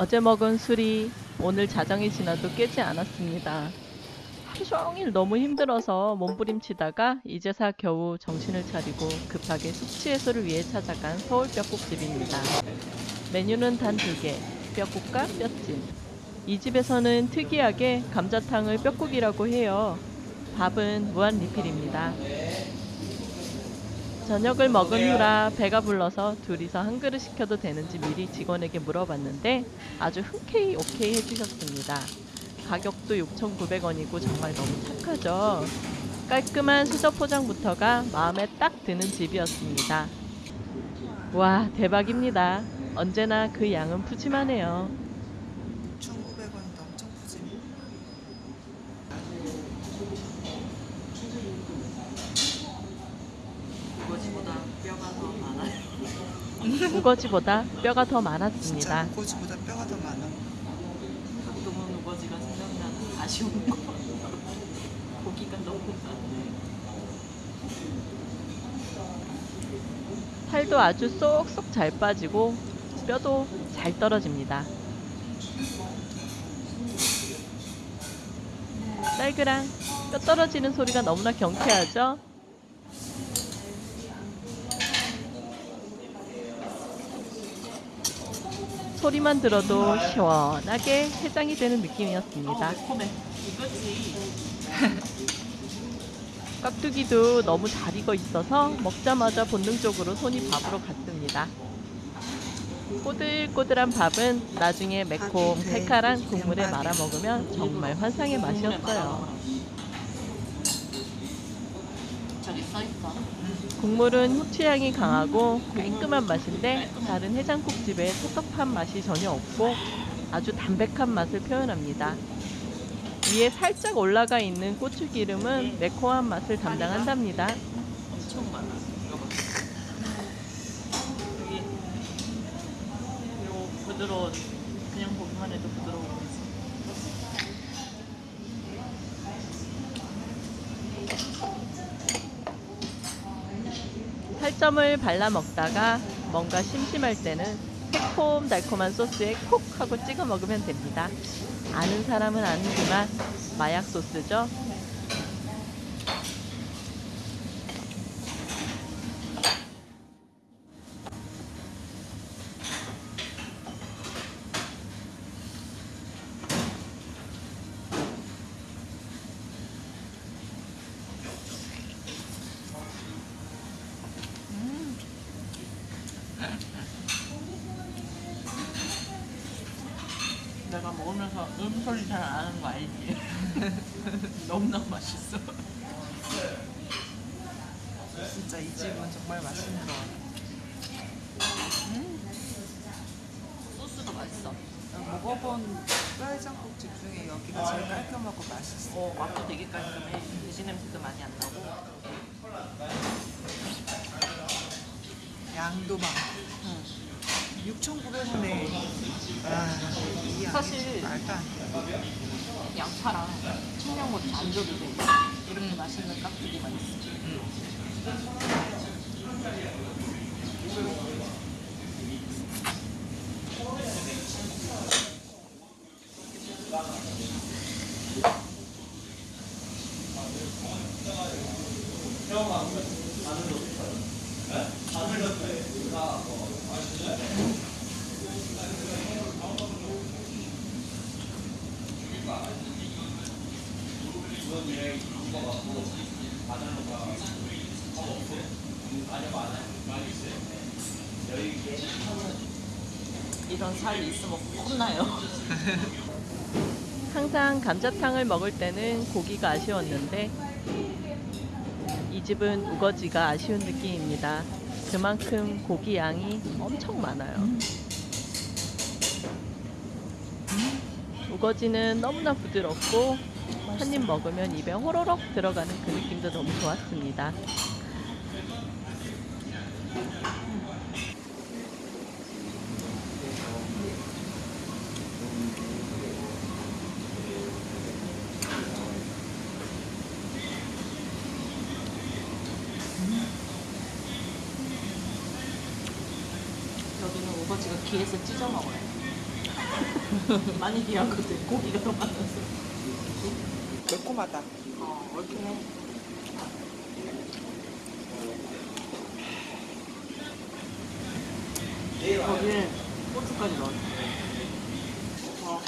어제 먹은 술이 오늘 자정이 지나도 깨지 않았습니다. 하루 종일 너무 힘들어서 몸부림치다가 이제사 겨우 정신을 차리고 급하게 숙취 해소를 위해 찾아간 서울 뼈국집입니다. 메뉴는 단 두 개, 뼈국과 뼈찜. 이 집에서는 특이하게 감자탕을 뼈국이라고 해요. 밥은 무한 리필입니다. 저녁을 먹은 후라 배가 불러서 둘이서 한 그릇 시켜도 되는지 미리 직원에게 물어봤는데 아주 흔쾌히 오케이 해주셨습니다. 가격도 6,900원이고 정말 너무 착하죠. 깔끔한 수저 포장부터가 마음에 딱 드는 집이었습니다. 와 대박입니다. 언제나 그 양은 푸짐하네요. 1,900원이다. 엄청 푸짐. 이거지보다 뼈가 더 많아요. 우거지보다 뼈가 더 진짜 많았습니다. 고지보다 뼈가 더 많아. 가끔은 우거지가 생각나는 아쉬운 거. 고기가 너무 많네. 살도 아주 쏙쏙 잘 빠지고 뼈도 잘 떨어집니다. 딸그랑 뼈 떨어지는 소리가 너무나 경쾌하죠? 소리만 들어도 시원하게 해장이 되는 느낌이었습니다. 깍두기도 너무 잘 익어 있어서 먹자마자 본능적으로 손이 밥으로 갔습니다. 꼬들꼬들한 밥은 나중에 매콤 칼칼한 국물에 말아 먹으면 정말 환상의 맛이었어요. 저기 써있어. 국물은 후추향이 강하고 깔끔한 맛인데 다른 해장국집의 텁텁한 맛이 전혀 없고 아주 담백한 맛을 표현합니다. 위에 살짝 올라가 있는 고추기름은 매콤한 맛을 담당한답니다. 엄청 많아. 부드러운 그냥 보기만 해도 부드러운 거지. 살점을 발라 먹다가 뭔가 심심할 때는 새콤달콤한 소스에 콕 하고 찍어 먹으면 됩니다. 아는 사람은 아는지만 마약 소스죠. 먹으면서 음 소리 잘 안 하는 거 알지? 너무너무 맛있어. 진짜 이 집은 정말 맛있는 것 같아. 소스도 맛있어. 먹어본 뼈해장국집 중에 여기가 제일 깔끔하고 맛있어. 어, 맛도 되게 깔끔해. 돼지 냄새도 많이 안 나고. 양도 많고. 응. 6,900원에 아, 이 사실- 말도 안 돼. 양파랑 청양고추 안 줘도 돼. 이렇게 맛있는 깍두기만 있어. 이런 살 있으면 혼나요. 항상 감자탕을 먹을 때는 고기가 아쉬웠는데 이 집은 우거지가 아쉬운 느낌입니다. 그만큼 고기 양이 엄청 많아요. 우거지는 너무나 부드럽고 한 입 먹으면 입에 호로록 들어가는 그 느낌도 너무 좋았습니다. 여기는 우거지가 귀에서 찢어 먹어요. 많이 귀하거든. 고기가 더 많아서. 매콤하다. 어, 얼큰해. 거기에 고추까지 넣었어. 어,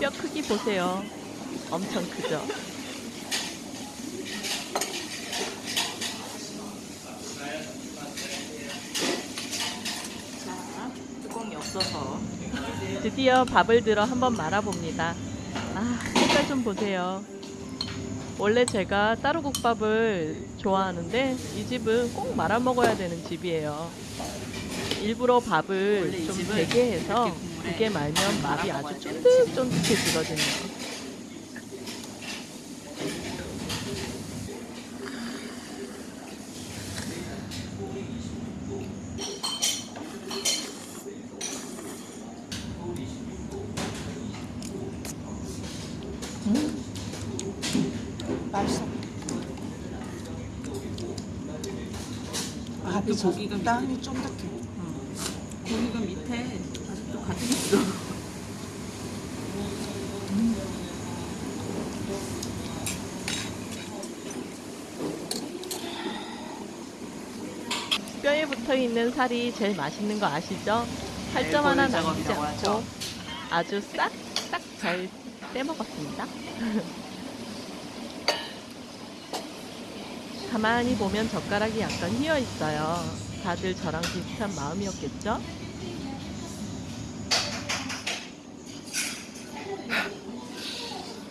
뼈 크기 보세요. 엄청 크죠? 자, 뚜껑이 없어서. 드디어 밥을 들어 한번 말아봅니다. 아, 색깔 좀 보세요. 원래 제가 따로국밥을 좋아하는데 이 집은 꼭 말아 먹어야 되는 집이에요. 일부러 밥을 좀 되게 해서 두개 말면 밥이 말아 아주 쫀득쫀득해지거든요. 그 고기가 땅이 쫀득해. 응. 고기가 밑에 아직도 가득 있어. 뼈에 붙어 있는 살이 제일 맛있는 거 아시죠? 살점 하나 골 남기지 않고 하죠. 아주 싹싹 잘 떼먹었습니다. 가만히 보면 젓가락이 약간 휘어 있어요. 다들 저랑 비슷한 마음이었겠죠?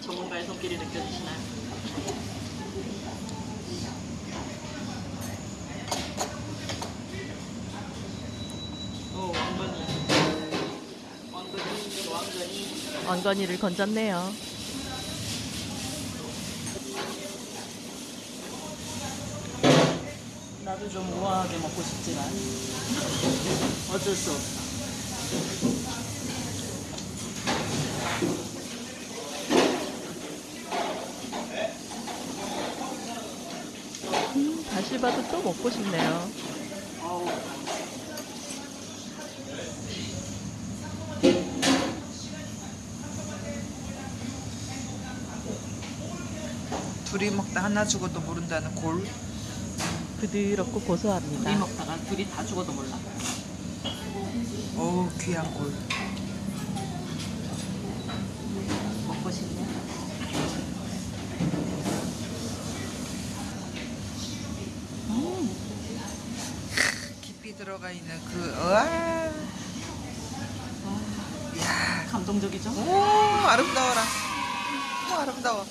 전문가의 손길이 느껴지시나요? 오, 왕건이. 왕건이, 왕건이. 왕건이를 건졌네요. 나도 좀 우아하게 먹고 싶지만 어쩔 수 없어. 음, 다시 봐도 또 먹고 싶네요. 둘이 먹다 하나 죽어도 모른다는 골. 부드럽고 둘이 고소합니다. 먹다가 둘이 다 죽어도 몰라. 어우, 귀한 골. 먹고 싶냐? 깊이 들어가 있는 그, 으아. 야 감동적이죠? 오, 아름다워라. 오, 아름다워.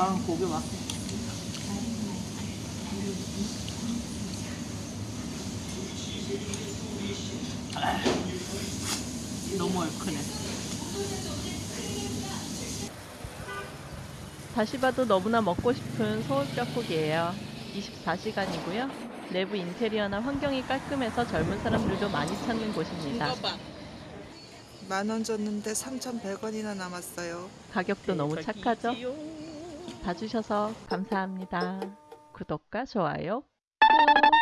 아, 고기 맛. 아, 너무 얼큰해. 다시 봐도 너무나 먹고 싶은 소울떡국이에요. 24시간이고요. 내부 인테리어나 환경이 깔끔해서 젊은 사람들도 많이 찾는 곳입니다. 만원 줬는데 3,100원이나 남았어요. 가격도 너무 착하죠? 봐주셔서 감사합니다. 구독과 좋아요 꾹!